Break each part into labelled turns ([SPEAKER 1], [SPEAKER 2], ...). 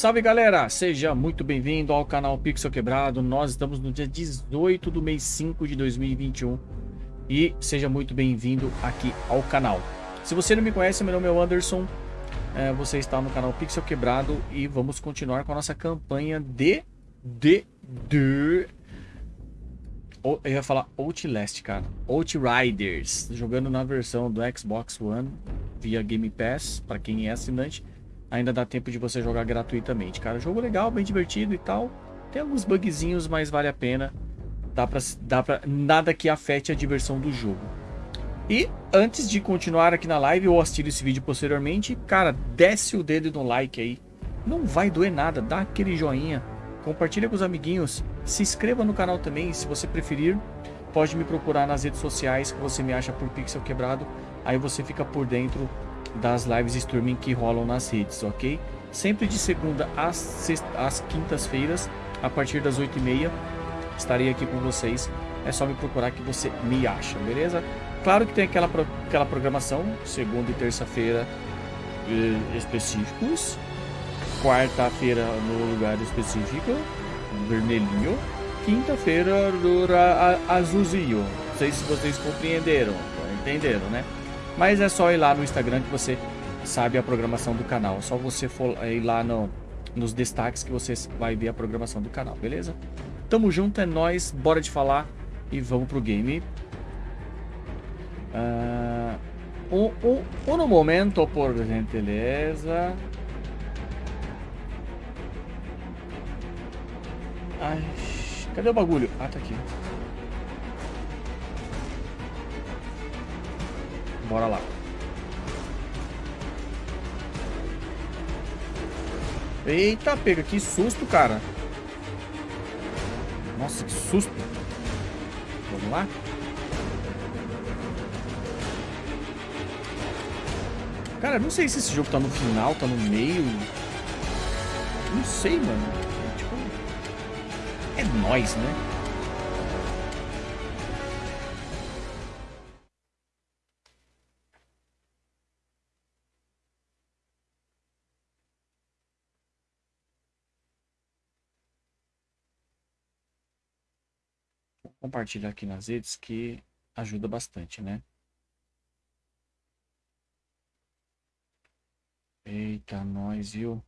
[SPEAKER 1] Salve galera, seja muito bem-vindo ao canal Pixel Quebrado. Nós estamos no dia 18 do mês 5 de 2021 e seja muito bem-vindo aqui ao canal. Se você não me conhece, meu nome é Anderson, é, você está no canal Pixel Quebrado e vamos continuar com a nossa campanha de. de. de. Eu ia falar Outlast, cara. Outriders, jogando na versão do Xbox One via Game Pass, para quem é assinante ainda dá tempo de você jogar gratuitamente. Cara, jogo legal, bem divertido e tal. Tem alguns bugzinhos, mas vale a pena. Dá pra, dá pra, nada que afete a diversão do jogo. E antes de continuar aqui na live ou assistir esse vídeo posteriormente, cara, desce o dedo no like aí. Não vai doer nada, dá aquele joinha, compartilha com os amiguinhos, se inscreva no canal também, se você preferir, pode me procurar nas redes sociais que você me acha por Pixel Quebrado, aí você fica por dentro das lives streaming que rolam nas redes, ok? Sempre de segunda às, às quintas-feiras, a partir das 8h30, estarei aqui com vocês. É só me procurar que você me acha, beleza? Claro que tem aquela, aquela programação, segunda e terça-feira eh, específicos, quarta-feira no lugar específico, vermelhinho, quinta-feira azulzinho. Não sei se vocês compreenderam, entenderam, né? Mas é só ir lá no Instagram que você sabe a programação do canal. É só você for ir lá no, nos destaques que você vai ver a programação do canal, beleza? Tamo junto, é nóis, bora de falar e vamos pro game. Uh, um, um, um momento, por gentileza. Ai, cadê o bagulho? Ah, tá aqui. Bora lá. Eita, pega, que susto, cara. Nossa, que susto. Vamos lá? Cara, não sei se esse jogo tá no final, tá no meio. Não sei, mano. É, tipo... É nóis, né? Compartilhar aqui nas redes que ajuda bastante, né? Eita, nós, viu?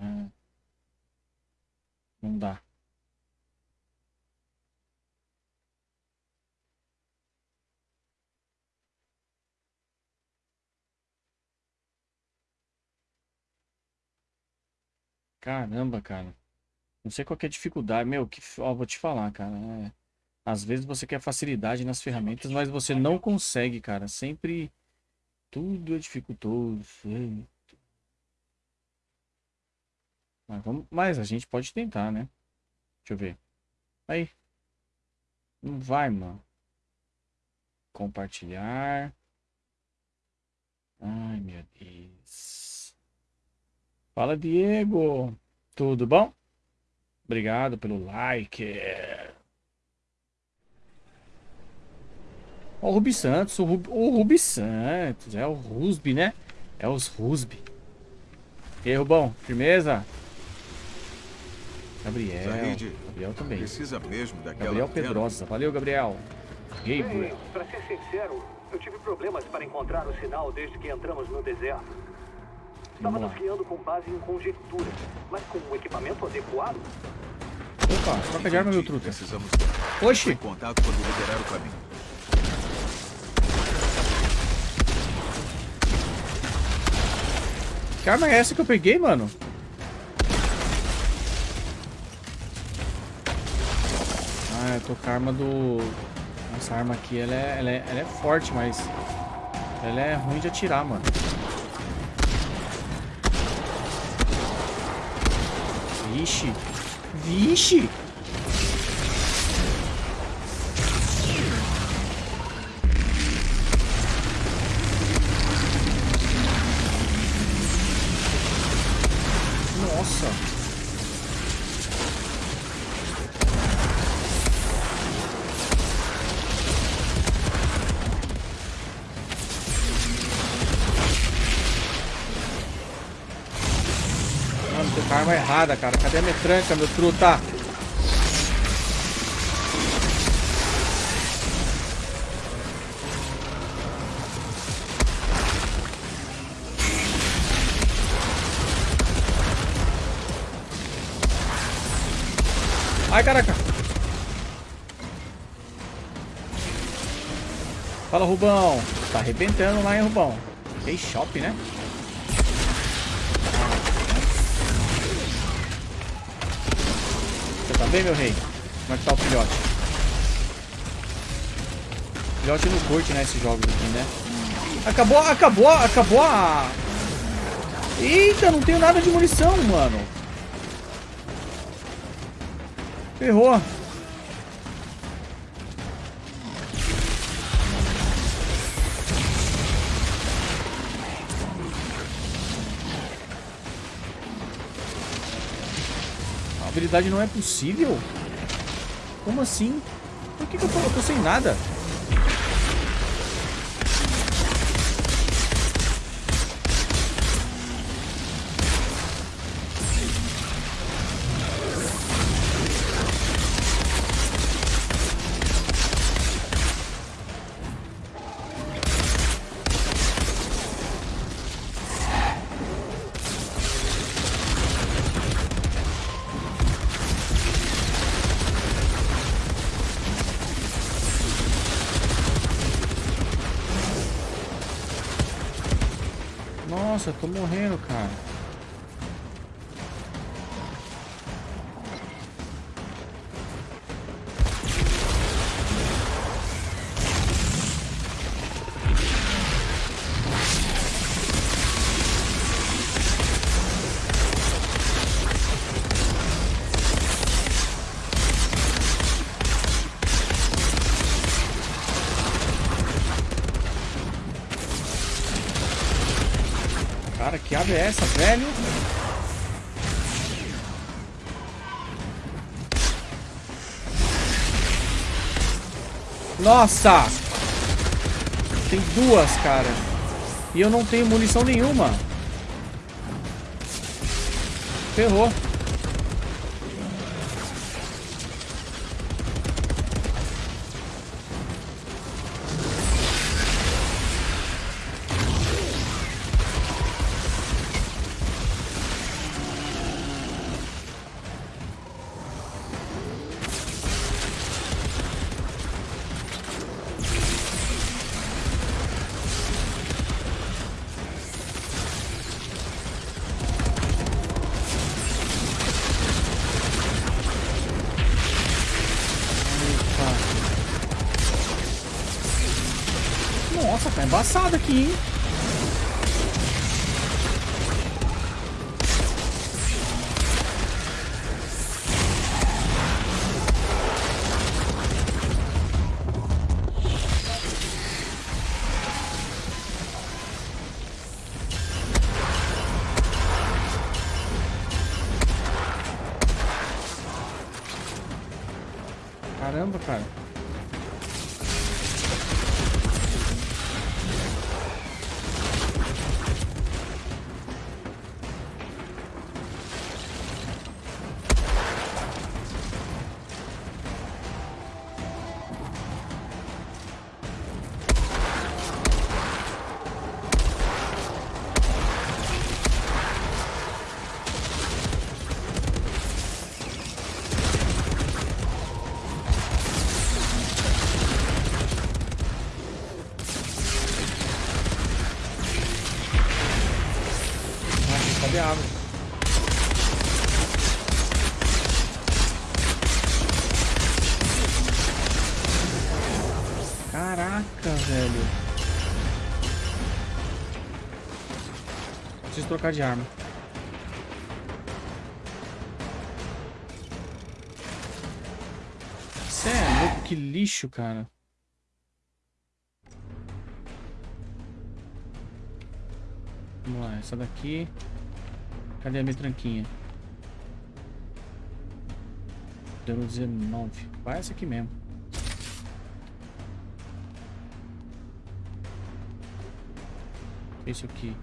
[SPEAKER 1] É. Não dá. Caramba, cara. Não sei qual é a dificuldade. Meu, que, ó, vou te falar, cara. É... Às vezes você quer facilidade nas ferramentas, mas você não consegue, cara. Sempre tudo é dificultoso. Mas, vamos... mas a gente pode tentar, né? Deixa eu ver. Aí. Não vai, mano. Compartilhar. Ai, meu Deus. Fala, Diego. Tudo bom? Obrigado pelo like. Ó, o Rubi Santos, o Rubi, o Rubi Santos, é o Rusby, né? É os Rusby. E aí, Rubão, firmeza? Gabriel, Zahid, Gabriel também.
[SPEAKER 2] Precisa mesmo daquela
[SPEAKER 1] Gabriel Pedrosa, valeu, Gabriel.
[SPEAKER 3] Gabriel. Pra ser sincero, eu tive problemas para encontrar o sinal desde que entramos no deserto. Estávamos guiando com base em conjectura, mas com o equipamento adequado.
[SPEAKER 1] Opa, troca de arma, meu truta.
[SPEAKER 2] Precisamos
[SPEAKER 1] Oxi!
[SPEAKER 2] Em contato quando liberar o caminho.
[SPEAKER 1] Que arma é essa que eu peguei, mano? Ah, eu tô com a arma do... Essa arma aqui, ela é, ela é, ela é forte, mas... Ela é ruim de atirar, mano. Vixe. Vixe. Errada, cara. Cadê a metranca, meu truta? Ai, caraca. Fala, Rubão. Tá arrebentando lá, hein, Rubão. Tem shop, né? Tá bem, meu rei? Como é que tá o filhote? O filhote não curte, né, jogos aqui, né? Acabou, acabou, acabou a... Eita, não tenho nada de munição, mano. Ferrou. Habilidade não é possível? Como assim? Por que, que eu, tô, eu tô sem nada? Nossa, eu tô morrendo, cara. Nossa! Tem duas, cara. E eu não tenho munição nenhuma. Ferrou. Caramba, cara. Trocar de arma. Cê é louco, que lixo, cara. Vamos lá, essa daqui. Cadê a minha tranquinha? Deu 19. Vai essa aqui mesmo. Isso aqui.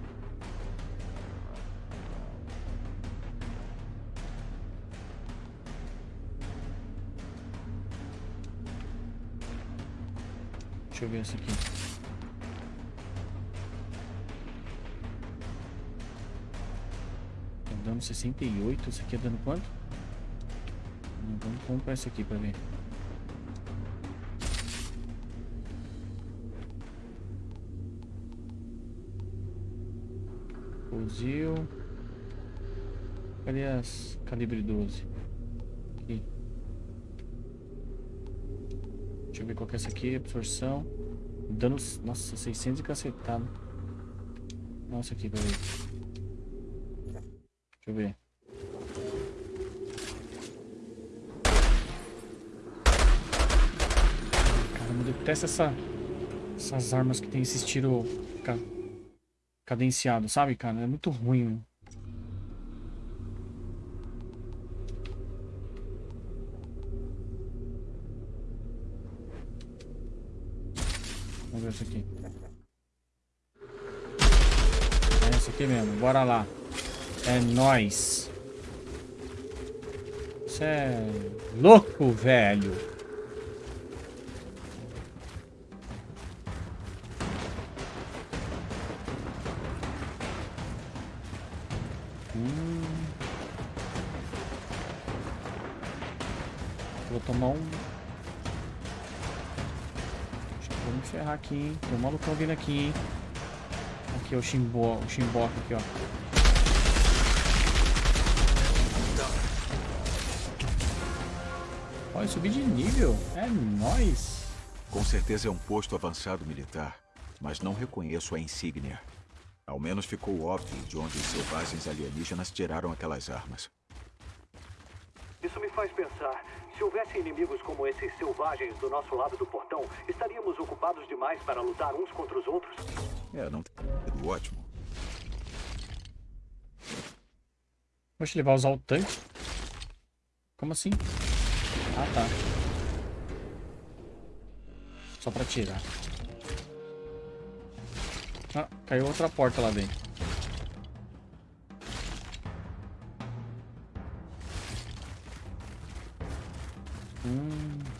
[SPEAKER 1] Deixa eu ver essa aqui. Tá dando 68. Esse aqui é dando quanto? Vamos comprar esse aqui pra ver. Fuzil. Cadê as calibre 12? Aqui. Deixa eu ver qual que é essa aqui. Absorção. Dano. Nossa, 600 e cacetado. Nossa, aqui, peraí. Deixa eu ver. Caramba, eu detesto essa, essas armas que tem esse tiro ca- cadenciado, sabe, cara? É muito ruim. meu. Ver essa aqui. É essa aqui mesmo, bora lá. É nóis. Você é louco, velho. Aqui, hein? Tem um malucão vindo aqui, hein? Aqui é o Shimbo, o Shimboca aqui, ó. Olha, subir de nível. É nóis.
[SPEAKER 2] Com certeza é um posto avançado militar, mas não reconheço a insígnia. Ao menos ficou óbvio de onde os selvagens alienígenas tiraram aquelas armas.
[SPEAKER 3] Isso me faz pensar. Se houvesse inimigos como esses selvagens do nosso lado do portão, estaríamos ocupados demais para lutar uns contra os outros?
[SPEAKER 2] É, não tem ótimo.
[SPEAKER 1] Poxa, ele vai usar o tanque? Como assim? Ah, tá. Só pra tirar. Ah, caiu outra porta lá dentro. Hum.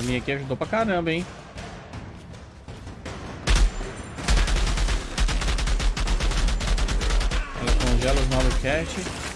[SPEAKER 1] Arminha aqui ajudou pra caramba, hein? Ela congela os Malocat.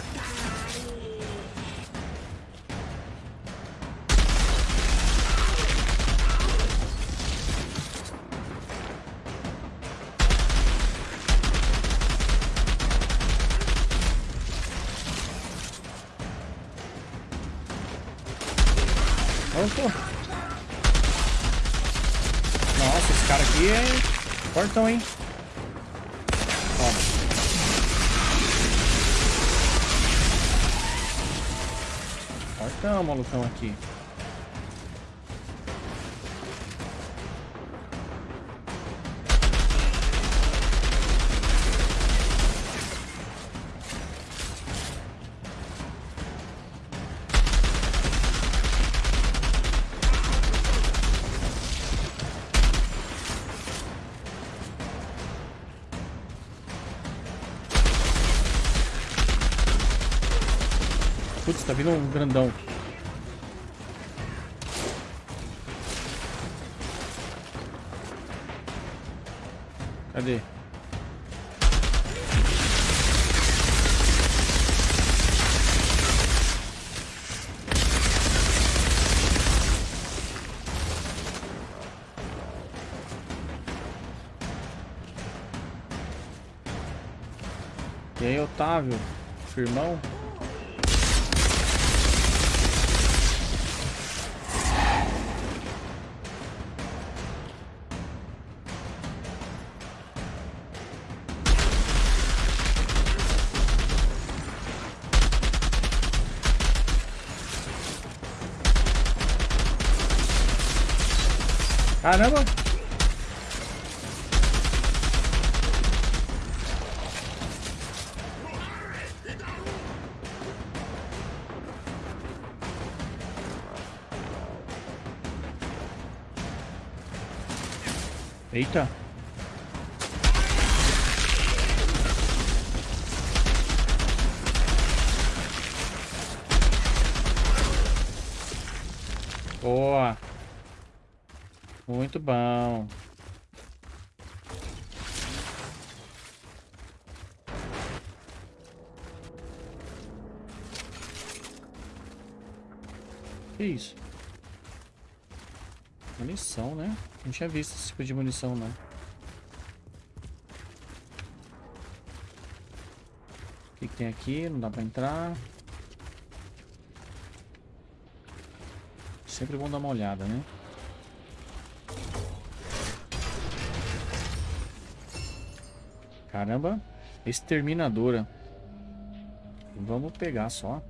[SPEAKER 1] Malucão aqui. Putz, tá vindo um grandão. Caramba! Eita! Boa! Muito bom. Que isso? Munição, né? Não tinha visto esse tipo de munição, não. O que, que tem aqui? Não dá pra entrar. Sempre bom dar uma olhada, né? Caramba, exterminadora. Vamos pegar só.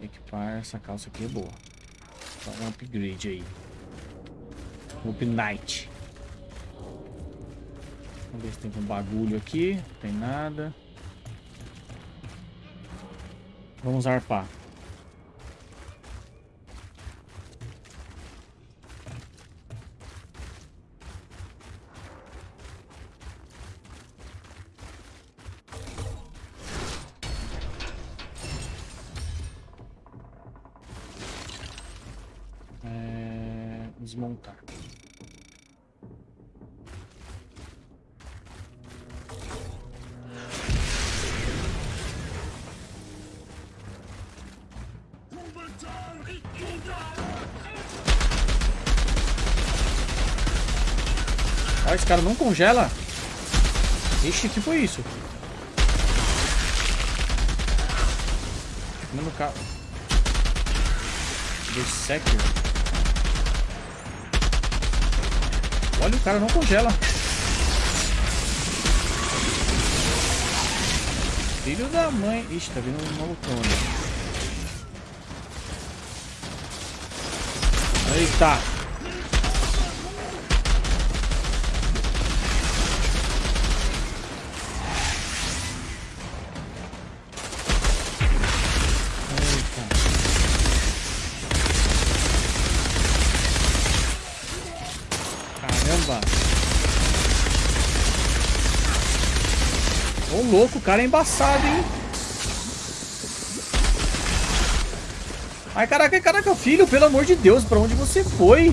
[SPEAKER 1] Equipar essa calça aqui é boa. Só um upgrade aí. Up Night. Vamos ver se tem um bagulho aqui. Não tem nada. Vamos arpar. Congela. Ixi, que foi isso? No carro. Dissector. Olha, o cara não congela. Filho da mãe. Ixi, tá vindo um malucão ali. Eita. Louco, o cara é embaçado, hein? Ai, caraca, caraca, filho, pelo amor de Deus, pra onde você foi?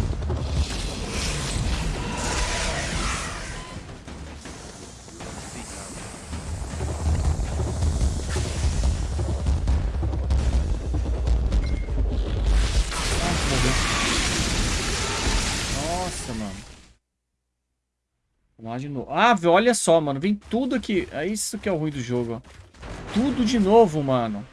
[SPEAKER 1] Olha só, mano. Vem tudo aqui. É isso que é o ruim do jogo, ó. Tudo de novo, mano.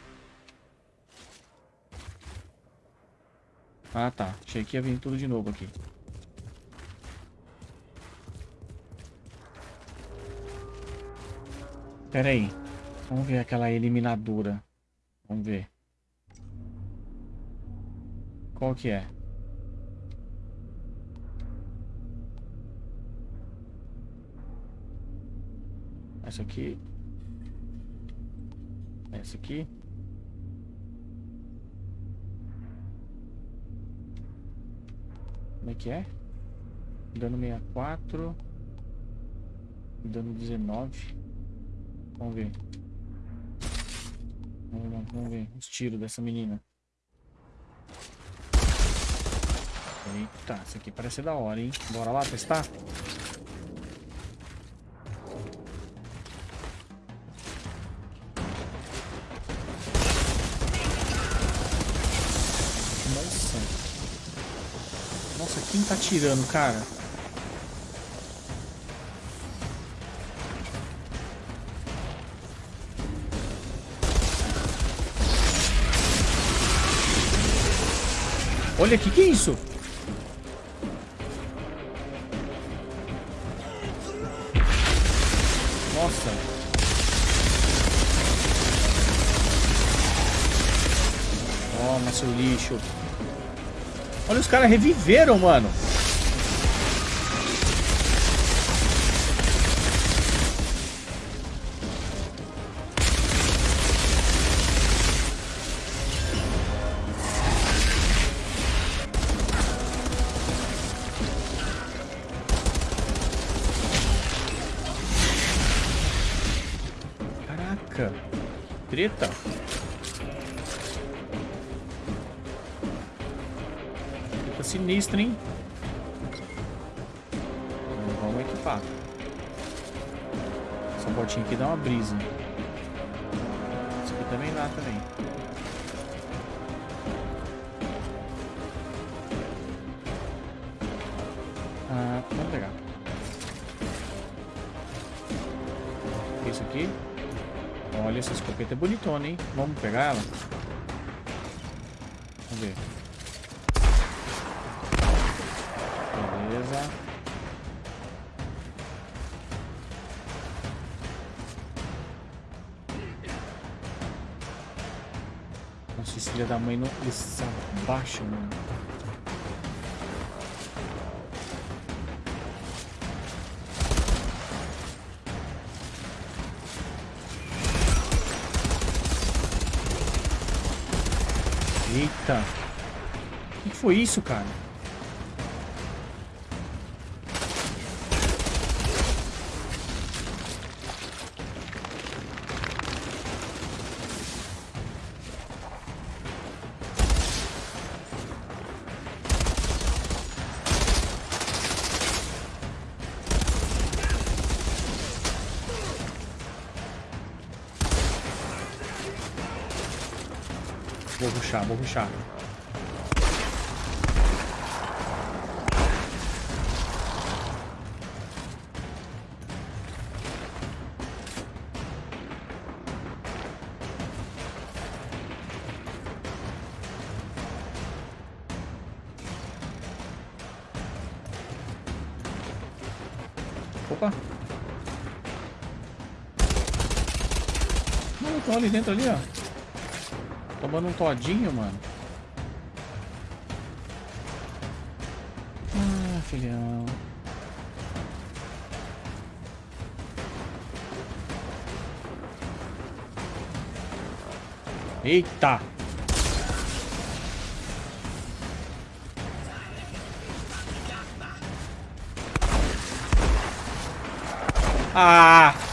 [SPEAKER 1] Ah, tá. Achei que ia vir tudo de novo aqui. Pera aí. Vamos ver aquela eliminadora. Vamos ver. Qual que é? Essa aqui. Essa aqui. Como é que é? Dano 64. Dano 19. Vamos ver. Vamos, vamos ver os tiros dessa menina. Eita, essa aqui parece da hora, hein? Bora lá testar? Quem tá atirando, cara? Olha aqui, que é isso? Nossa. Toma, seu lixo. Olha, os caras reviveram, mano. Pegar ela? Vamos ver. Beleza. Nossa, esse filho da mãe não... Ele se abaixa, mano. Eita. O que foi isso, cara? Vou ruxar, vou ruxar. Opa! Não, tô ali dentro ali, ó. Tomando um todinho, mano. Ah, filhão. Eita! Ah!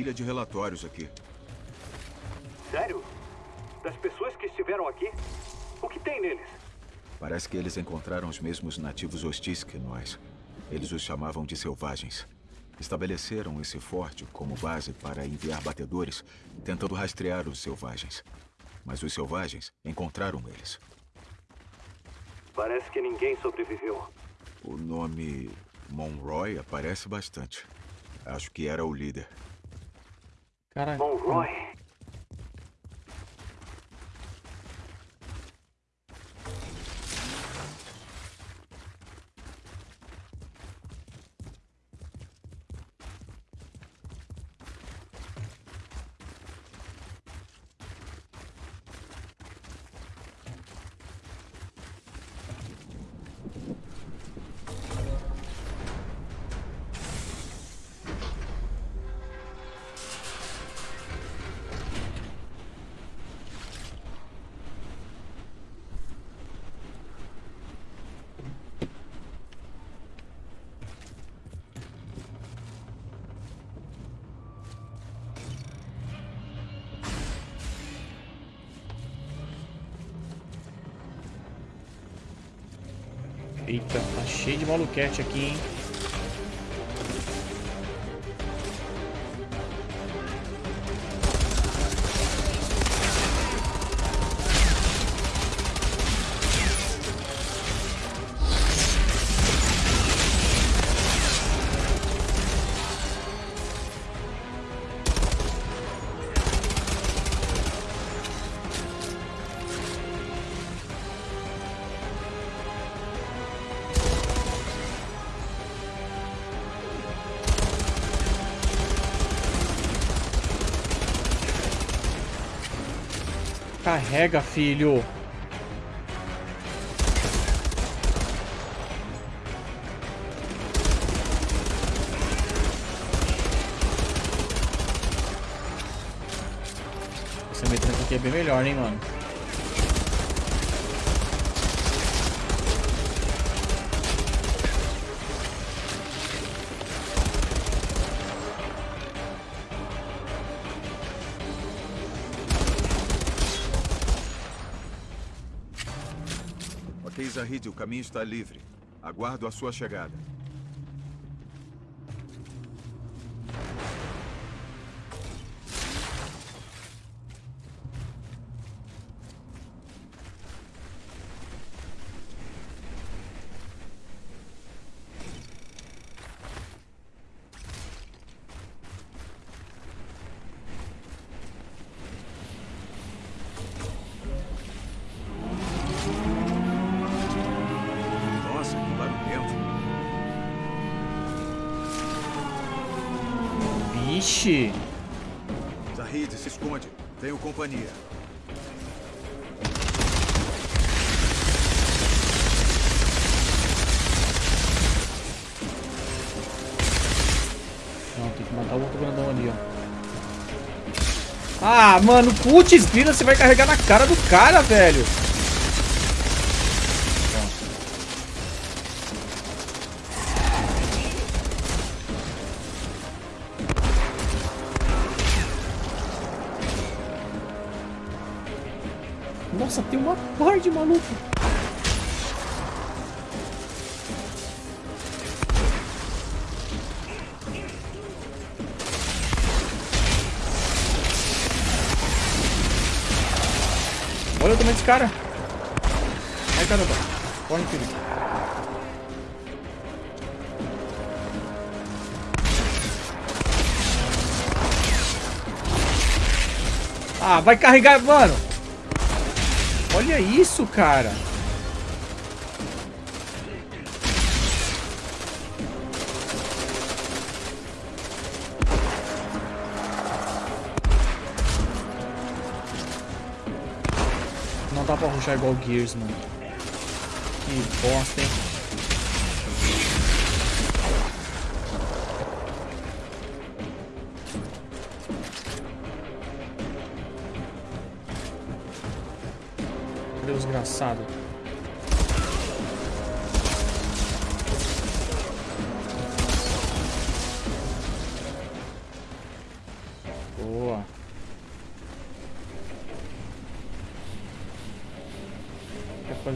[SPEAKER 2] Pilha de relatórios aqui.
[SPEAKER 3] Sério? Das pessoas que estiveram aqui? O que tem neles?
[SPEAKER 2] Parece que eles encontraram os mesmos nativos hostis que nós. Eles os chamavam de selvagens. Estabeleceram esse forte como base para enviar batedores, tentando rastrear os selvagens. Mas os selvagens encontraram eles.
[SPEAKER 3] Parece que ninguém sobreviveu.
[SPEAKER 2] O nome Monroy aparece bastante. Acho que era o líder.
[SPEAKER 1] Cara,
[SPEAKER 3] Monroy.
[SPEAKER 1] Eita, de maluquete aqui, hein? Carrega, filho. Essa metralha aqui é bem melhor, hein, mano.
[SPEAKER 2] Ok, Zahid, o caminho está livre. Aguardo a sua chegada.
[SPEAKER 1] Mano, putz, vira, você vai carregar na cara do cara, velho. Cara. Ai, caramba. Corre, filho. Ah, vai carregar, mano. Olha isso, cara. Rushar igual Gears, mano. Que bosta, hein? Cadê o desgraçado?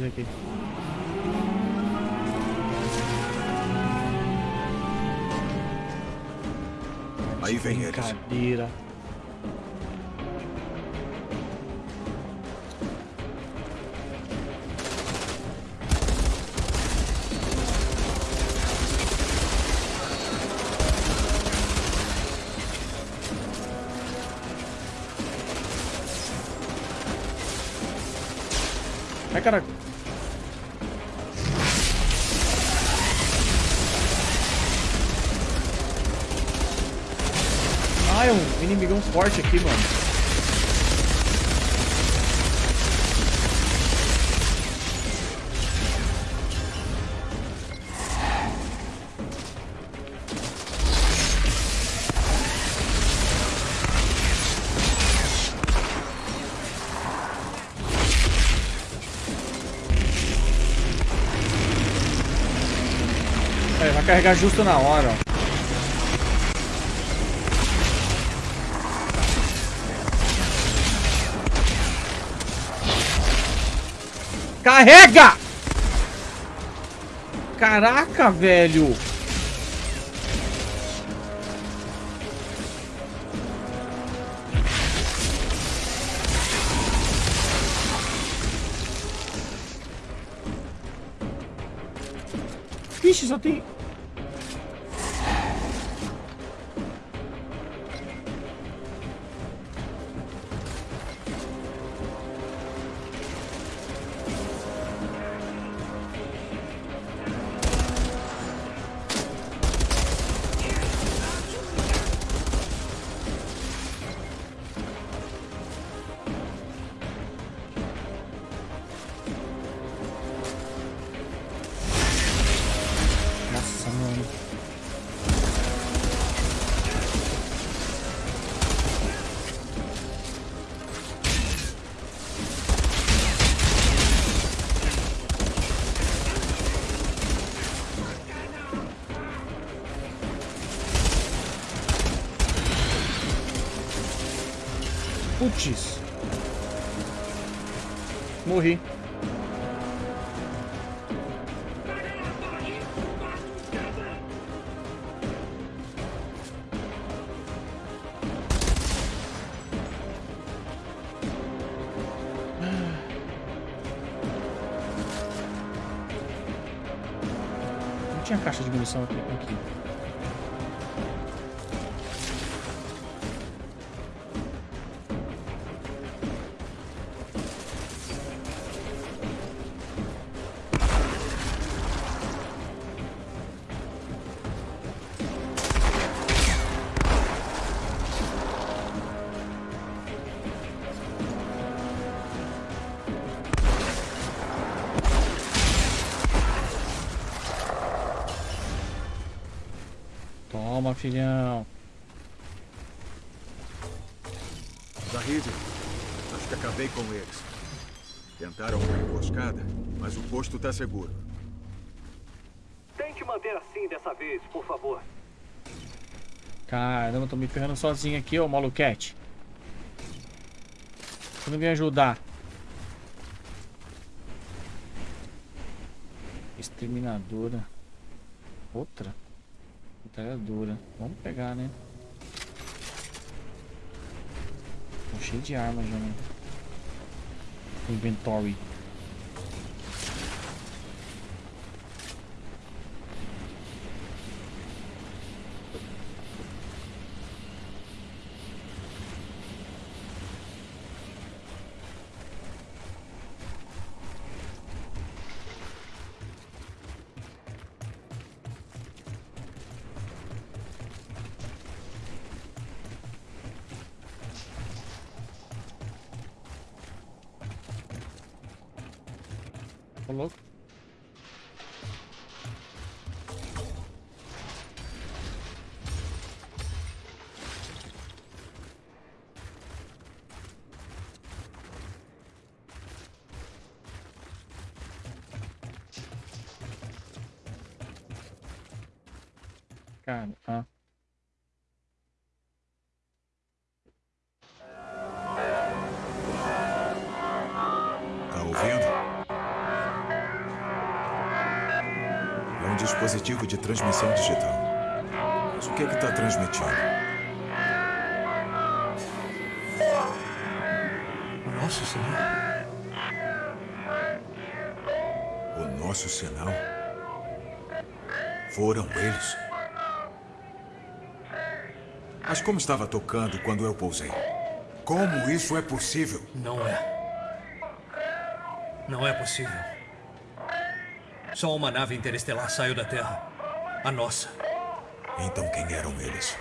[SPEAKER 1] Aqui?
[SPEAKER 2] Aí vem eles.
[SPEAKER 1] Brincadeira. Forte aqui, mano. É, vai carregar justo na hora, ó. Carrega! Caraca, velho! Vixe, só tem... Putz. Morri. Não tinha caixa de munição aqui. Filhão.
[SPEAKER 2] Zahid, acho que acabei com eles. Tentaram uma emboscada, mas o posto tá seguro.
[SPEAKER 3] Tente manter assim dessa vez, por favor.
[SPEAKER 1] Caramba, tô me ferrando sozinho aqui, ô maluquete. Você não vem ajudar. Exterminadora. Outra. Metralhadora. Vamos pegar, né? Tô cheio de armas já, né? Inventory. Ô,
[SPEAKER 2] de transmissão digital. Mas o que é que tá transmitindo?
[SPEAKER 4] Nosso Senhor.
[SPEAKER 2] O nosso sinal? Foram eles? Mas como estava tocando quando eu pousei? Como isso é possível?
[SPEAKER 4] Não é. Não é possível. Só uma nave interestelar saiu da Terra. A nossa.
[SPEAKER 2] Então quem eram eles?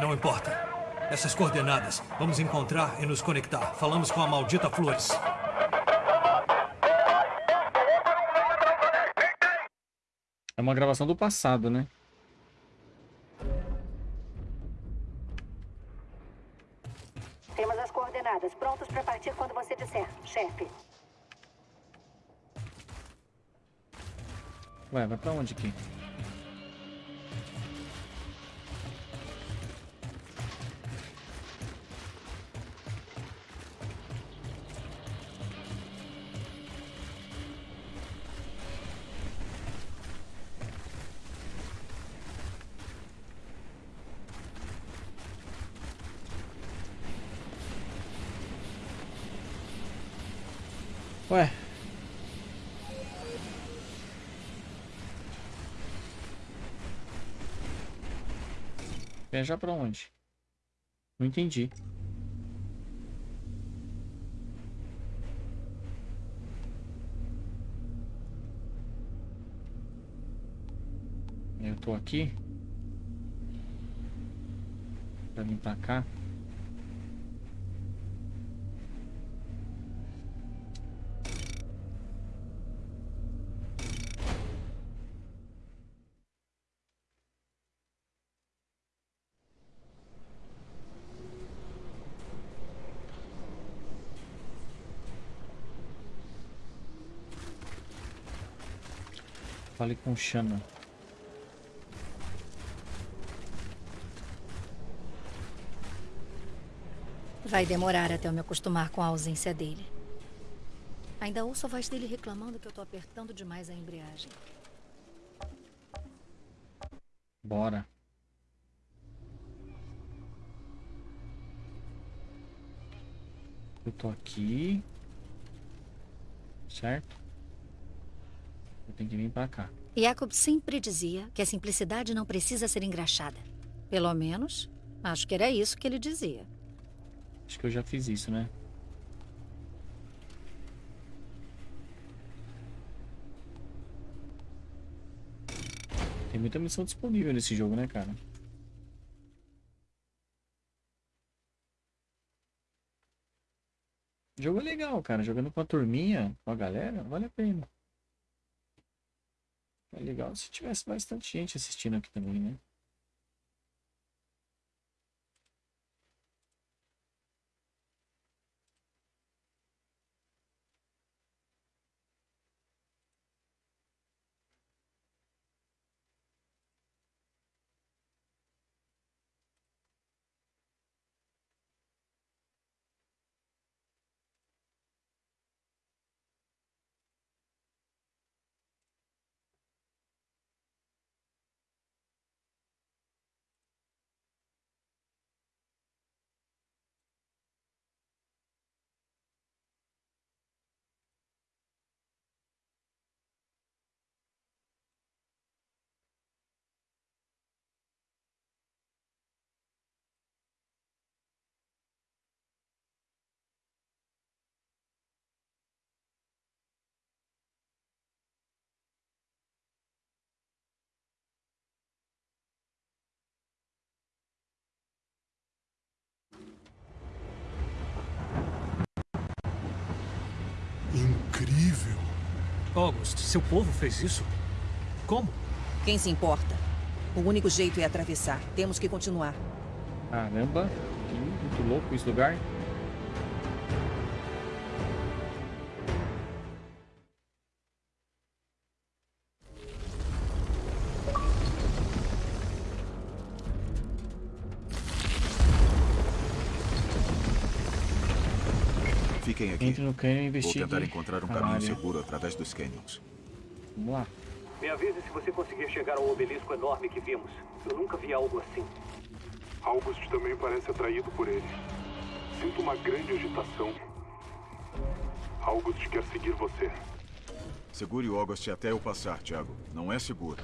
[SPEAKER 4] Não importa. Essas coordenadas. Vamos encontrar e nos conectar. Falamos com a maldita Flores.
[SPEAKER 1] É uma gravação do passado, né? Pra onde aqui? Ué, Viajar pra onde? Não entendi. Eu tô aqui. Pra vir pra cá. Fale com o Shannon.
[SPEAKER 5] Vai demorar até eu me acostumar com a ausência dele. Ainda ouço a voz dele reclamando que eu tô apertando demais a embreagem.
[SPEAKER 1] Bora. Eu tô aqui. Certo? Eu tenho que vir pra cá.
[SPEAKER 5] Jacob sempre dizia que a simplicidade não precisa ser engraxada. Pelo menos, acho que era isso que ele dizia.
[SPEAKER 1] Acho que eu já fiz isso, né? Tem muita missão disponível nesse jogo, né, cara? O jogo é legal, cara. Jogando com a turminha, com a galera, vale a pena. É legal se tivesse bastante gente assistindo aqui também, né?
[SPEAKER 6] Incrível.
[SPEAKER 4] August, seu povo fez isso? Como?
[SPEAKER 7] Quem se importa? O único jeito é atravessar. Temos que continuar.
[SPEAKER 1] Caramba, que muito louco esse lugar.
[SPEAKER 2] Aqui.
[SPEAKER 1] Entre no canyon e
[SPEAKER 2] Vou
[SPEAKER 1] investigue
[SPEAKER 2] tentar encontrar um caminho
[SPEAKER 1] área.
[SPEAKER 2] seguro através dos canyons.
[SPEAKER 1] Vamos lá.
[SPEAKER 3] Me avise se você conseguir chegar ao obelisco enorme que vimos. Eu nunca vi algo assim.
[SPEAKER 6] August também parece atraído por ele. Sinto uma grande agitação. August quer seguir você.
[SPEAKER 2] Segure o August até eu passar, Thiago. Não é seguro.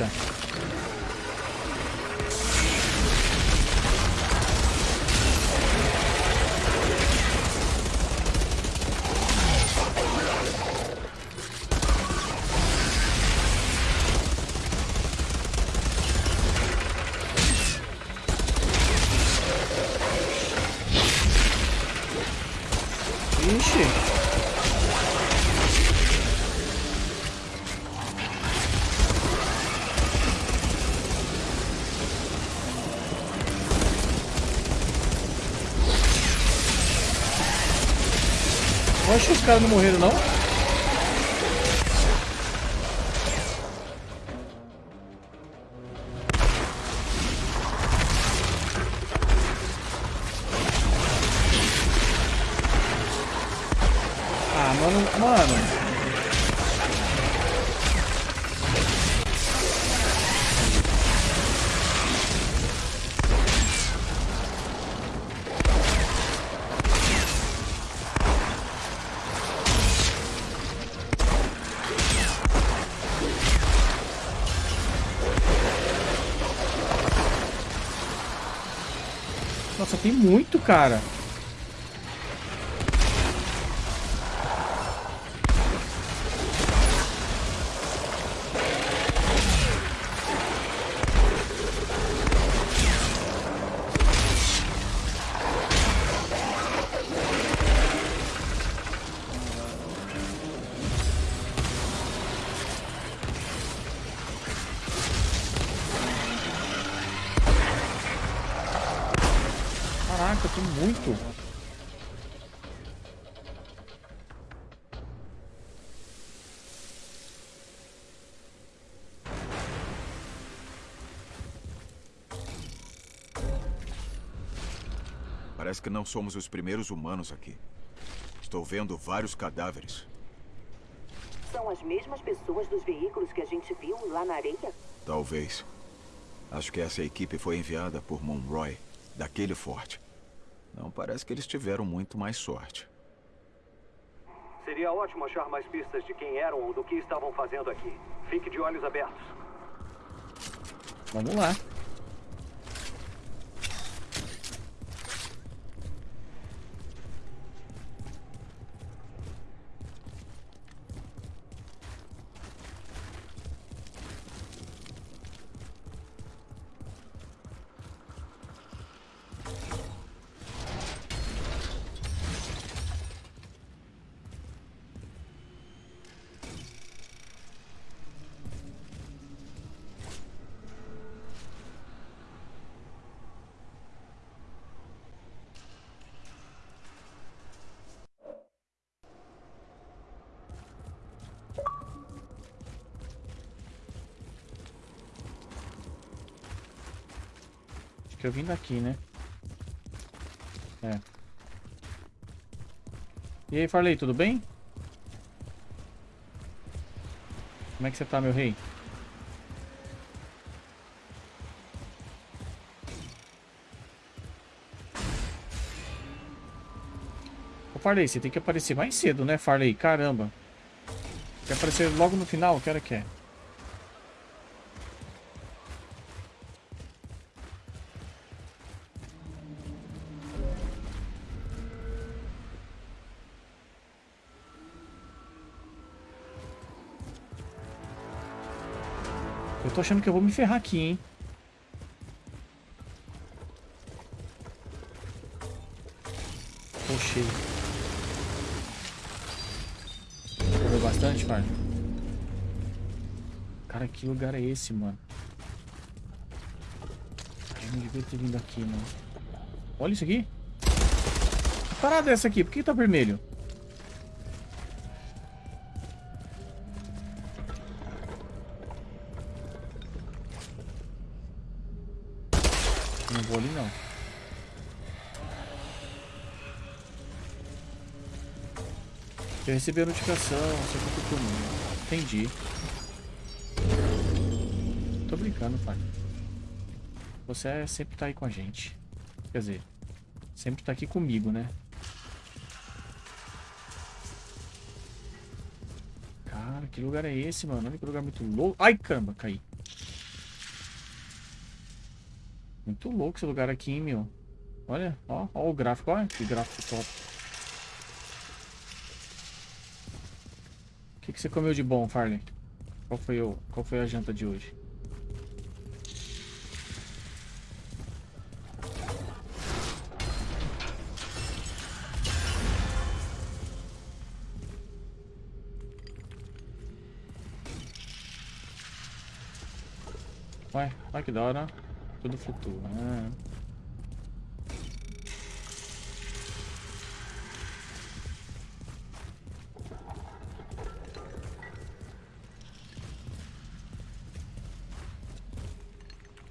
[SPEAKER 1] Eita. Caras não morreram, não? Tem muito, cara.
[SPEAKER 2] Que não somos os primeiros humanos aqui. Estou vendo vários cadáveres.
[SPEAKER 8] São as mesmas pessoas dos veículos que a gente viu lá na areia?
[SPEAKER 2] Talvez. Acho que essa equipe foi enviada por Monroy, daquele forte. Não parece que eles tiveram muito mais sorte.
[SPEAKER 3] Seria ótimo achar mais pistas de quem eram ou do que estavam fazendo aqui. Fique de olhos abertos.
[SPEAKER 1] Vamos lá. Que eu vim daqui, né? É. E aí, Farley, tudo bem? Como é que você tá, meu rei? Ô, Farley, você tem que aparecer mais cedo, né, Farley? Caramba. Quer aparecer logo no final? Que hora que é? Eu tô achando que eu vou me ferrar aqui, hein? Tô cheio. Bastante, Farley? Cara, que lugar é esse, mano? Eu não devia ter vindo aqui, não. Olha isso aqui. Que parada é essa aqui? Por que tá vermelho? Vou ali, não. Eu recebi a notificação, você contou comigo. Entendi. Tô brincando, pai. Você é- sempre tá aí com a gente. Quer dizer, sempre tá aqui comigo, né? Cara, que lugar é esse, mano? Olha que lugar muito louco. Ai, caramba, caí. Muito louco esse lugar aqui, hein, meu. Olha, ó, ó o gráfico, olha que gráfico top. O que, que você comeu de bom, Farley? Qual foi, o, qual foi a janta de hoje? Ué, olha que da hora. Tudo futuro. É.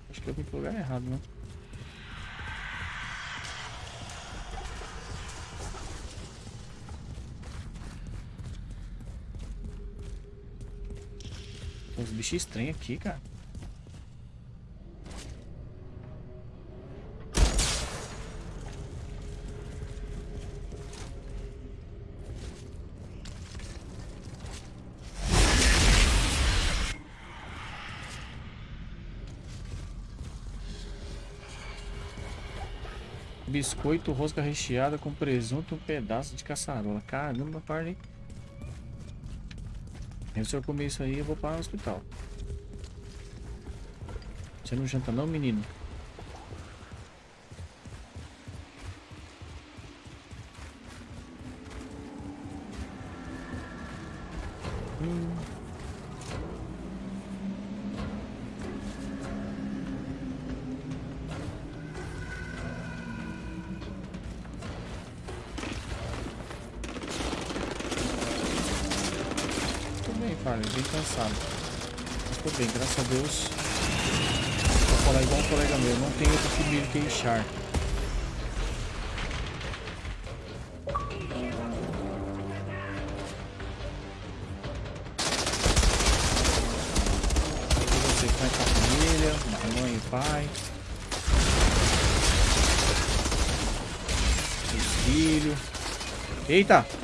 [SPEAKER 1] Acho que eu vim pro lugar errado, né? Tem uns bichos estranhos aqui, cara. Biscoito, rosca recheada com presunto um pedaço de caçarola. Caramba, parne. Se eu comer isso aí, eu vou para o hospital. Você não janta não, menino? Tô bem, cansado. Mas tô bem, graças a Deus. Vou falar igual um colega meu, não tem outro que me queixar. Você vai com a família, mãe e pai. Os filhos. Eita!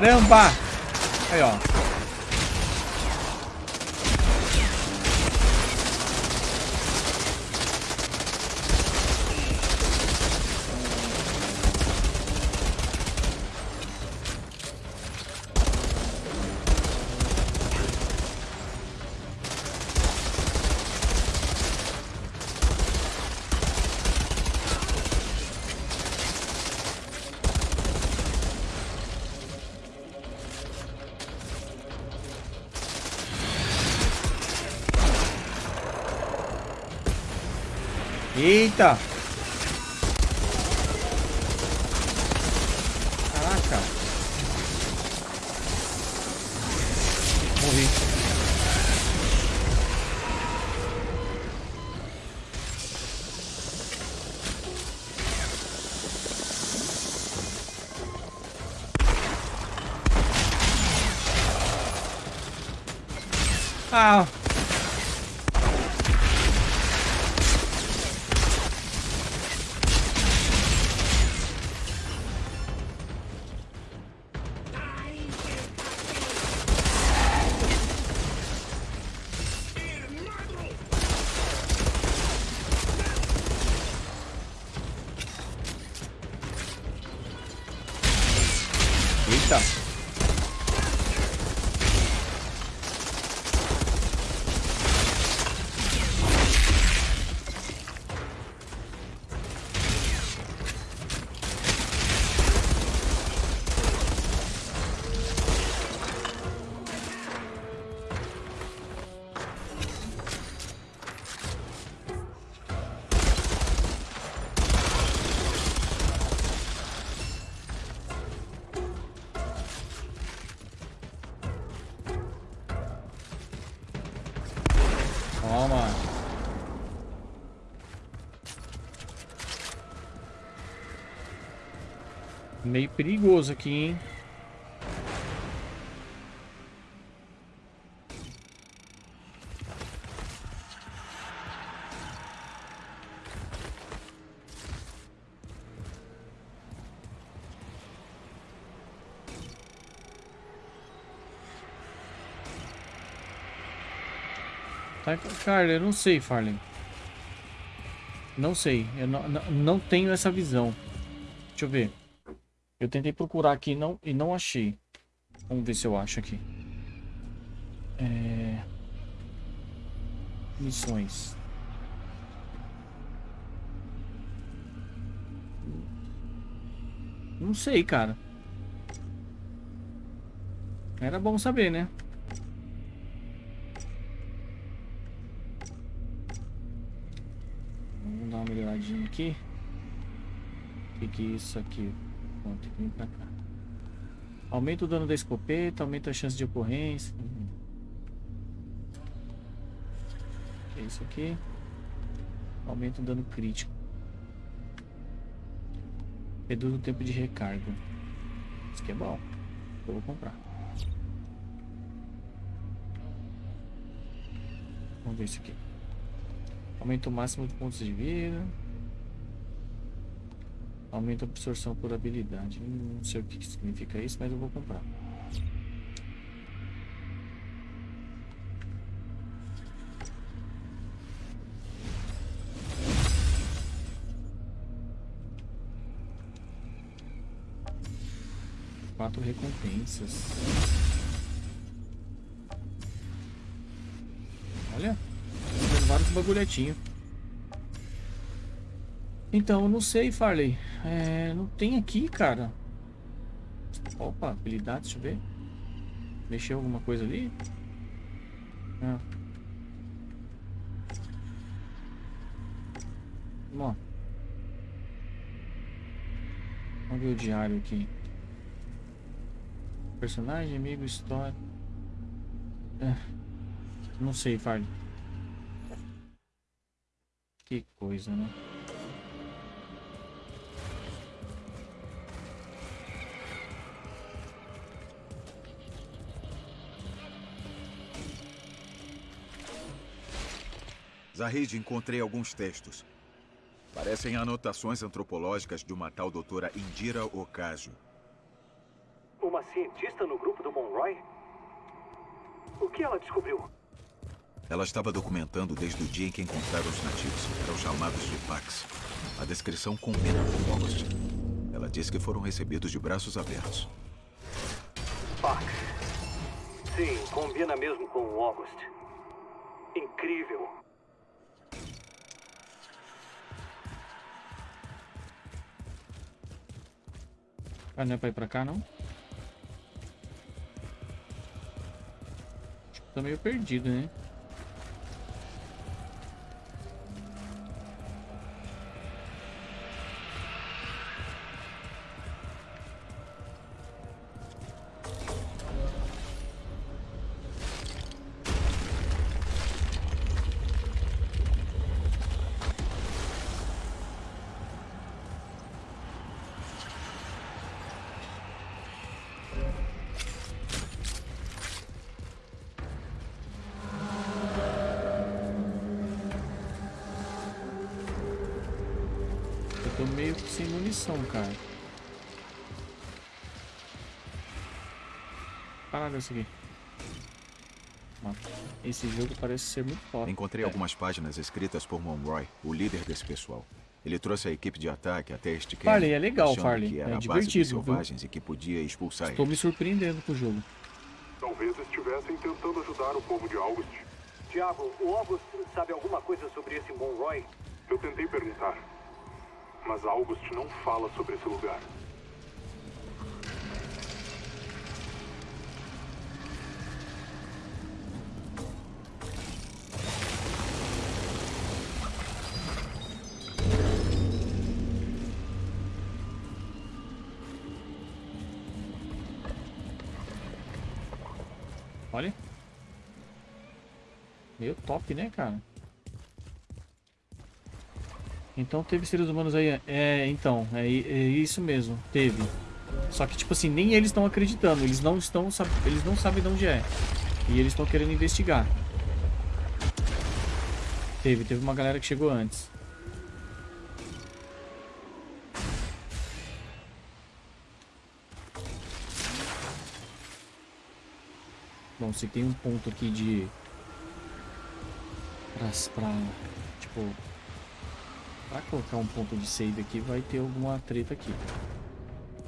[SPEAKER 1] Caramba! Aí, ó. Eita! Caraca! Meio perigoso aqui, hein? Tá, cara, eu não sei, Farley. Não sei. Eu não, não, não tenho essa visão. Deixa eu ver. Eu tentei procurar aqui não, e não achei. Vamos ver se eu acho aqui. É... Missões. Não sei, cara. Era bom saber, né? Vamos dar uma melhoradinha aqui. O que, que é isso aqui? Pronto, vem pra cá. Aumenta o dano da escopeta, aumenta a chance de ocorrência. É isso aqui? Aumenta o dano crítico. Reduz o tempo de recarga. Isso aqui é bom. Eu vou comprar. Vamos ver isso aqui. Aumenta o máximo de pontos de vida. Aumenta a absorção por habilidade. Não sei o que significa isso, mas eu vou comprar. Quatro recompensas. Olha, vários bagulhetinhos. Então, eu não sei, Farley. É, não tem aqui, cara. Opa, habilidade, deixa eu ver. Mexeu alguma coisa ali? Ah. Bom. Vamos ver o diário aqui. Personagem, amigo, história. É. Não sei, Farley. Que coisa, né?
[SPEAKER 2] Zahid, encontrei alguns textos. Parecem anotações antropológicas de uma tal doutora Indira Ocasio.
[SPEAKER 3] Uma cientista no grupo do Monroy? O que ela descobriu?
[SPEAKER 2] Ela estava documentando desde o dia em que encontraram os nativos. Eram chamados de Pax. A descrição combina com August. Ela disse que foram recebidos de braços abertos.
[SPEAKER 3] Pax. Sim, combina mesmo com o August. Incrível.
[SPEAKER 1] Ah, não é pra ir pra cá, não? Que tô meio perdido, né? Munição, cara. Parada isso aqui. Esse jogo parece ser muito top.
[SPEAKER 2] Encontrei
[SPEAKER 1] é.
[SPEAKER 2] algumas páginas escritas por Monroy, o líder desse pessoal. Ele trouxe a equipe de ataque até este camp.
[SPEAKER 1] Farley, é legal, Farley.
[SPEAKER 2] Que era
[SPEAKER 1] É divertido,
[SPEAKER 2] selvagens e que podia expulsar
[SPEAKER 1] Estou
[SPEAKER 2] eles.
[SPEAKER 1] me surpreendendo com o jogo.
[SPEAKER 6] Talvez estivessem tentando ajudar o povo de August.
[SPEAKER 3] Tiago, o August sabe alguma coisa sobre esse Monroy?
[SPEAKER 6] Eu tentei perguntar. Mas August não fala sobre esse lugar.
[SPEAKER 1] Olha. Meio top, né, cara? Então teve seres humanos aí. É, então, é, é isso mesmo. Teve. Só que, tipo assim, nem eles estão acreditando. Eles não estão. Eles não sabem de onde é. E eles estão querendo investigar. Teve, teve uma galera que chegou antes. Bom, se tem um ponto aqui de... Pra, pra tipo... Pra colocar um ponto de save aqui, vai ter alguma treta aqui.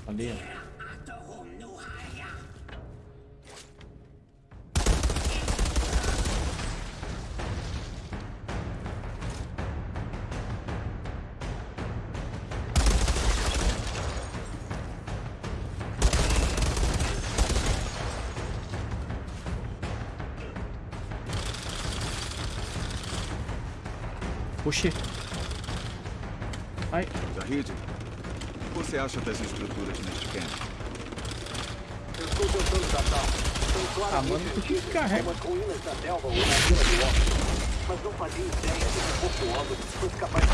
[SPEAKER 1] Ó. Oxê. Ai,
[SPEAKER 2] Zahid, o que você acha das estruturas neste camp?
[SPEAKER 3] Eu estou tentando tratar. São
[SPEAKER 1] ah,
[SPEAKER 3] claramente
[SPEAKER 1] mano, por que carrega?
[SPEAKER 3] como as ruínas da selva ou na vila do Walker. Mas não fazia ideia de que o corpo Aldo fosse capaz de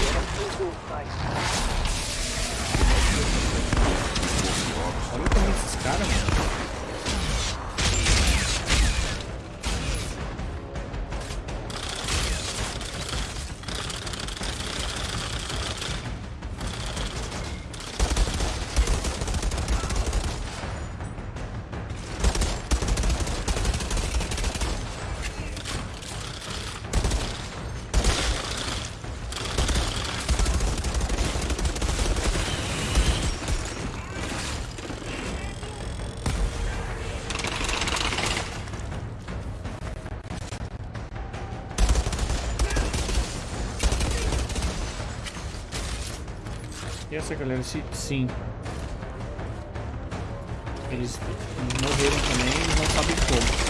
[SPEAKER 1] olha o tamanho desses caras, mano. Essa galera, se, sim. Eles morreram também, não sabem como.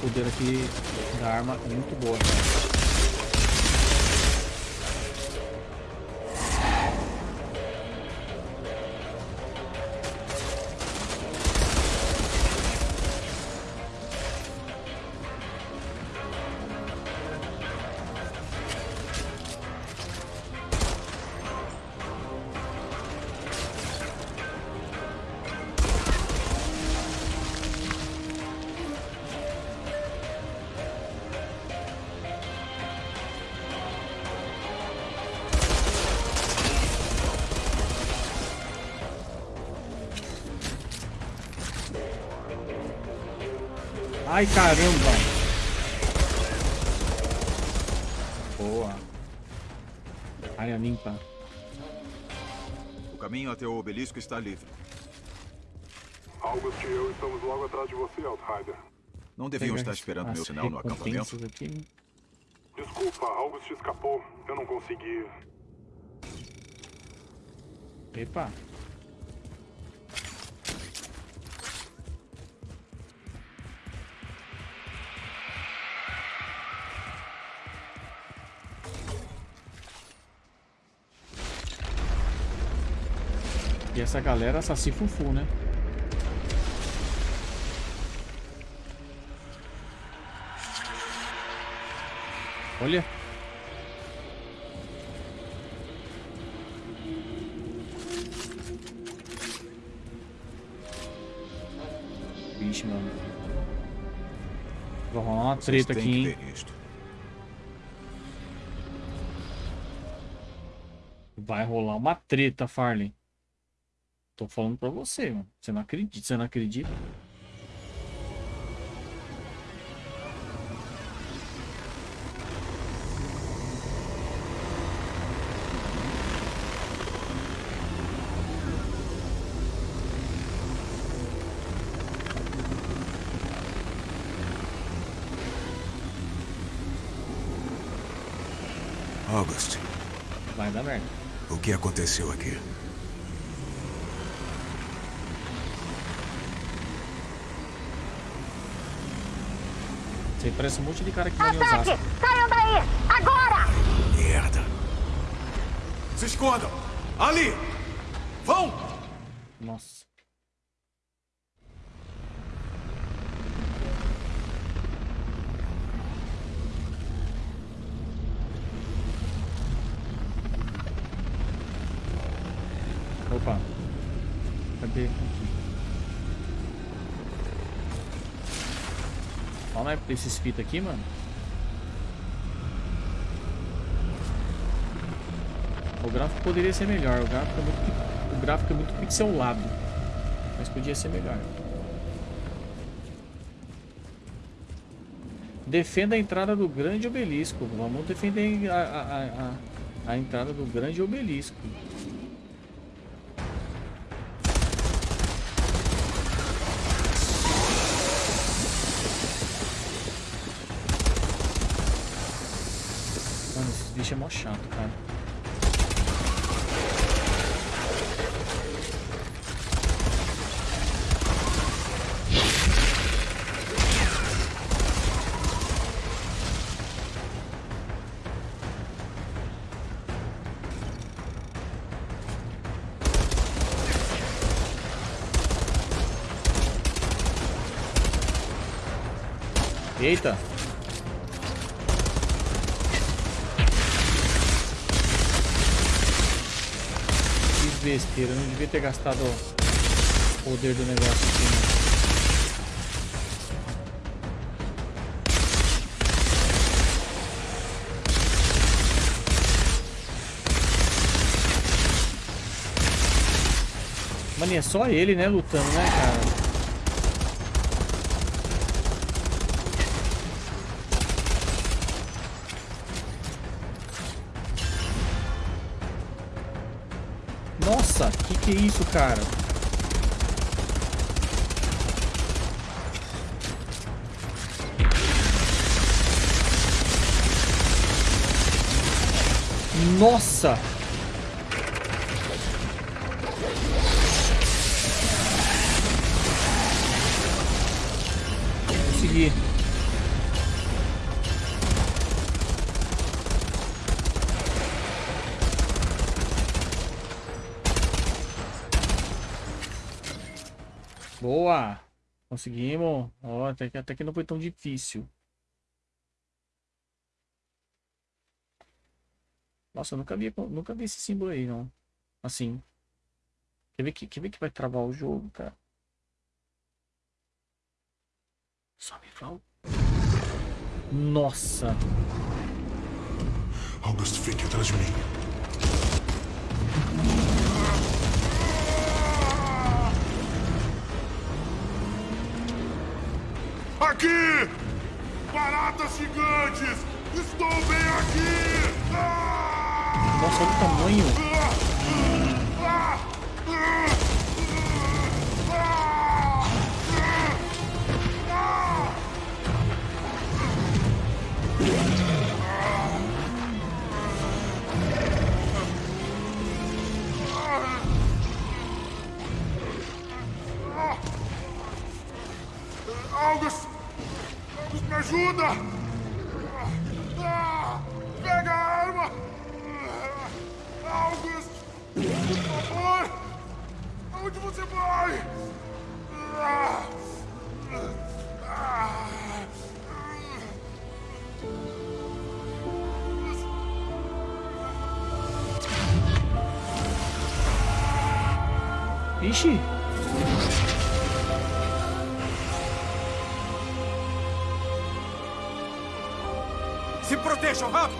[SPEAKER 1] Poder aqui da arma muito boa. Ai, caramba! Boa. Área limpa.
[SPEAKER 2] O caminho até o obelisco está livre.
[SPEAKER 6] August e eu estamos logo atrás de você, Outrider.
[SPEAKER 2] Não deviam estar esperando meu sinal no acampamento?
[SPEAKER 1] aqui.
[SPEAKER 6] Desculpa, August escapou. Eu não consegui.
[SPEAKER 1] Epa. Essa galera saci fufu, né? Olha. Vixe, mano. Vai rolar uma treta aqui, hein? Vai rolar uma treta, Farley. Tô falando pra você, mano. Você não acredita? Você não acredita?
[SPEAKER 9] August,
[SPEAKER 1] Vai dar merda.
[SPEAKER 9] o que aconteceu aqui?
[SPEAKER 1] Parece um monte de cara que mora em Osasco.
[SPEAKER 8] Saiam daí! Agora!
[SPEAKER 9] Merda!
[SPEAKER 2] Se escondam! Ali! Vão!
[SPEAKER 1] Nossa. Opa. Cadê? Aqui. Fala esses fitas aqui, mano. O gráfico poderia ser melhor. O gráfico é muito, o gráfico é muito pixelado. Mas podia ser melhor. Defenda a entrada do grande obelisco. Vamos defender a, a, a, a entrada do grande obelisco. Chato, cara. Besteira, eu não devia ter gastado o poder do negócio aqui, né? Mano, é só ele, né, lutando, né, cara? Cara? Nossa! Consegui. Boa! Conseguimos. Até que, até que não foi tão difícil. Nossa, eu nunca vi, nunca vi esse símbolo aí, não. Assim. Quer ver que, quer ver que vai travar o jogo, cara? Só me fala. Nossa!
[SPEAKER 9] August, fique atrás de mim. Aqui! Baratas gigantes! Estou bem aqui! Ah!
[SPEAKER 1] Nossa, olha o tamanho.
[SPEAKER 9] August, ajuda! Ah! Pega a arma! August! Por favor! Aonde você vai? Ah! Ah! Se protejam, rápido!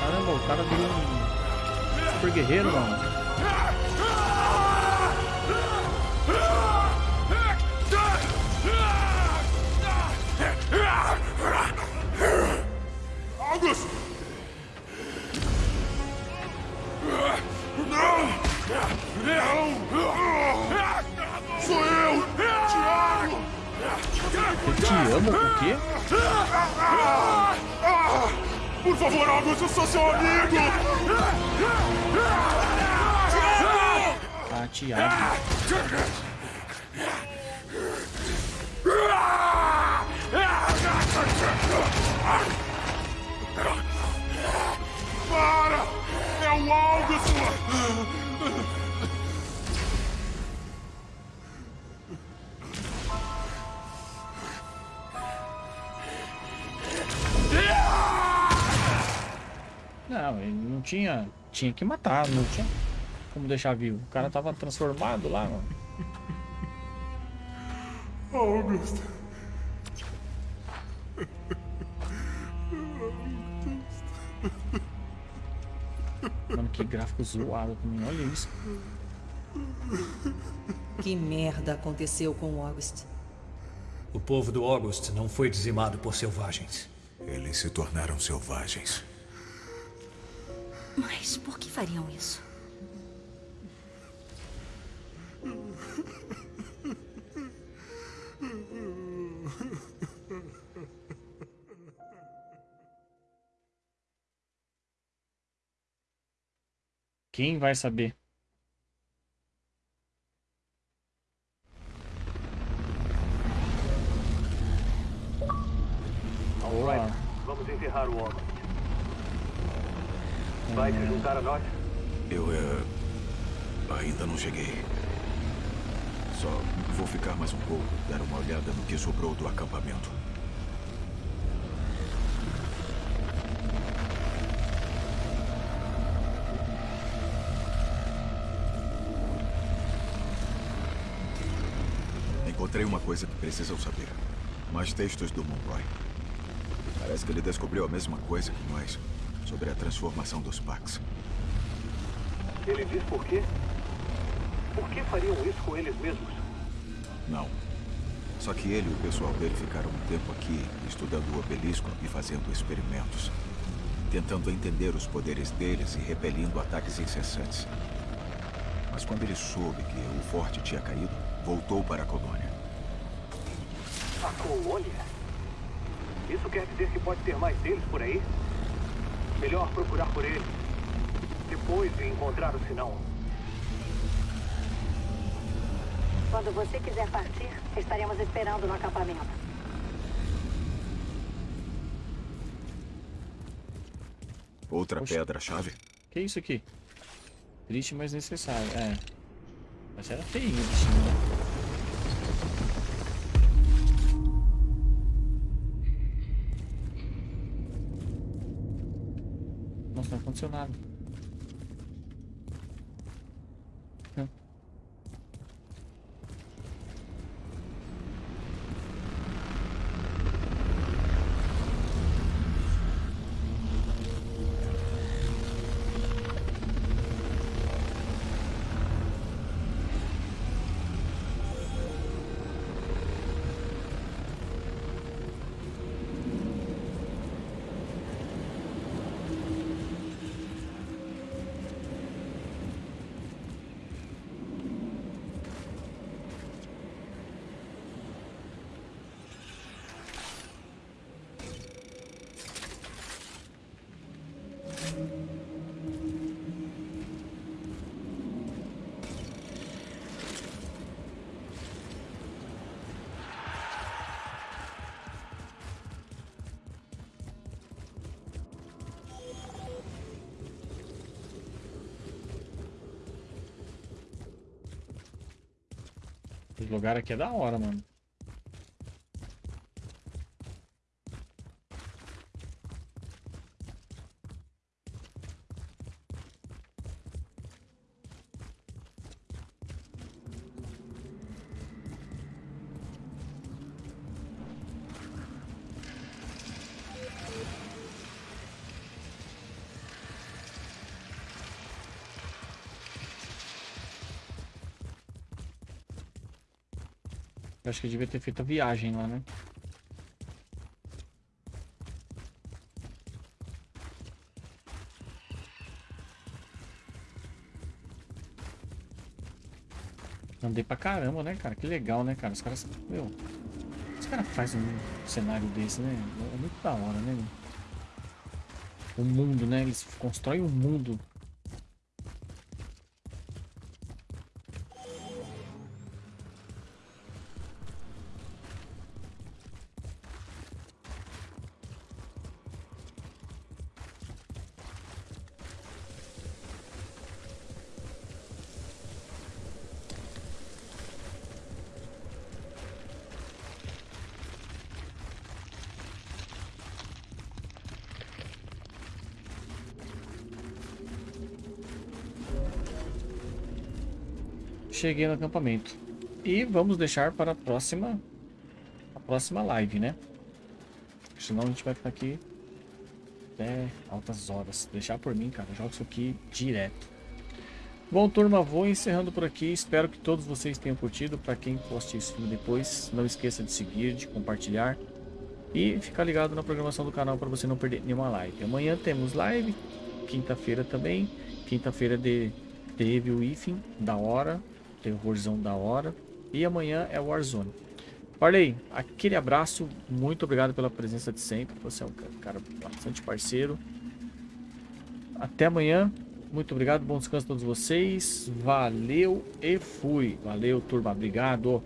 [SPEAKER 1] Caramba, o cara virou um super guerreiro, mano. Amo, o quê?
[SPEAKER 9] Por favor, August, eu sou seu amigo!
[SPEAKER 1] Ah, Thiago. Não, ele não tinha. Tinha que matar, não tinha como deixar vivo. O cara tava transformado lá, mano.
[SPEAKER 9] Augusto.
[SPEAKER 1] Mano, que gráfico zoado também. Olha isso.
[SPEAKER 7] Que merda aconteceu com o August?
[SPEAKER 4] O povo do August não foi dizimado por selvagens.
[SPEAKER 2] Eles se tornaram selvagens.
[SPEAKER 5] Mas por que fariam isso?
[SPEAKER 1] Quem vai saber?
[SPEAKER 3] Alright, vamos enterrar o homem. Vai se juntar a nós?
[SPEAKER 2] Eu, é... Ainda não cheguei. Só vou ficar mais um pouco, dar uma olhada no que sobrou do acampamento. Encontrei uma coisa que precisam saber. Mais textos do Monroy. Parece que ele descobriu a mesma coisa que nós, sobre a transformação dos Pax.
[SPEAKER 3] Ele diz por quê? Por que fariam isso com eles mesmos?
[SPEAKER 2] Não. Só que ele e o pessoal dele ficaram um tempo aqui, estudando o obelisco e fazendo experimentos. Tentando entender os poderes deles e repelindo ataques incessantes. Mas quando ele soube que o forte tinha caído, voltou para a colônia.
[SPEAKER 3] A colônia? Isso quer dizer que pode ter mais deles por aí? Melhor procurar por eles. Depois de encontrar o sinal.
[SPEAKER 8] Quando você quiser partir, estaremos esperando no acampamento.
[SPEAKER 2] Outra pedra-chave?
[SPEAKER 1] Que isso aqui? Triste, mas necessário. É. Mas era feio o bichinho, né? Nossa, lugar aqui é da hora, mano. Acho que eu devia ter feito a viagem lá, né? Andei pra caramba, né, cara? Que legal, né, cara? Os caras. Meu. Os caras fazem um cenário desse, né? É muito da hora, né? O mundo, né? Eles constroem um mundo. Cheguei no acampamento. E vamos deixar para a próxima, a próxima live, né? Senão a gente vai ficar aqui até altas horas. Deixar por mim, cara. Jogo isso aqui direto. Bom, turma, vou encerrando por aqui. Espero que todos vocês tenham curtido. Para quem assistir esse filme depois, não esqueça de seguir, de compartilhar. E ficar ligado na programação do canal para você não perder nenhuma live. Amanhã temos live, quinta-feira também. Quinta-feira de, teve o IFIM, da hora, terrorzão da hora. E amanhã é Warzone. Parley, aquele abraço, muito obrigado pela presença de sempre. Você é um cara bastante parceiro. Até amanhã. Muito obrigado, bom descanso a todos vocês. Valeu e fui. Valeu, turma. Obrigado.